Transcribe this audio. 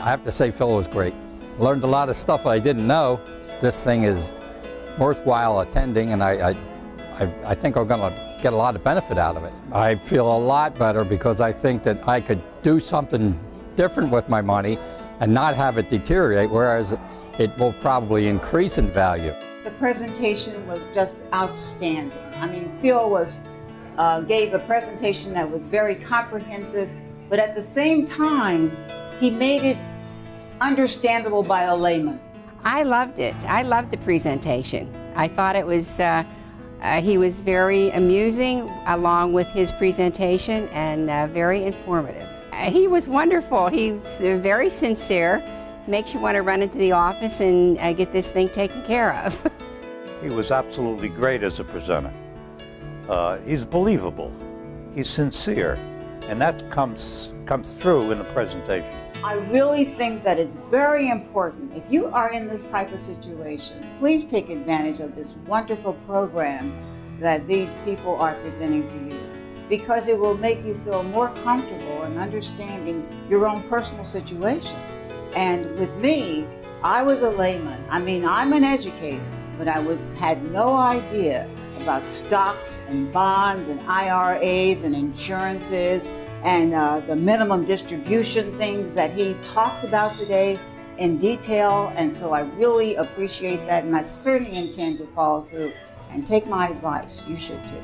I have to say Phil was great. Learned a lot of stuff I didn't know. This thing is worthwhile attending and I, I, I, think I'm going to get a lot of benefit out of it. I feel a lot better because I think that I could do something different with my money and not have it deteriorate, whereas it will probably increase in value. The presentation was just outstanding. I mean, Phil was, uh, gave a presentation that was very comprehensive, but at the same time, he made it understandable by a layman. I loved it. I loved the presentation. I thought it was, uh, uh, he was very amusing along with his presentation and uh, very informative. Uh, he was wonderful. He was very sincere. Makes you want to run into the office and uh, get this thing taken care of. he was absolutely great as a presenter. Uh, he's believable. He's sincere. And that comes, comes through in the presentation. I really think that it's very important. If you are in this type of situation, please take advantage of this wonderful program that these people are presenting to you because it will make you feel more comfortable in understanding your own personal situation. And with me, I was a layman. I mean, I'm an educator, but I would, had no idea about stocks and bonds and IRAs and insurances and uh, the minimum distribution things that he talked about today in detail. And so I really appreciate that. And I certainly intend to follow through and take my advice. You should too.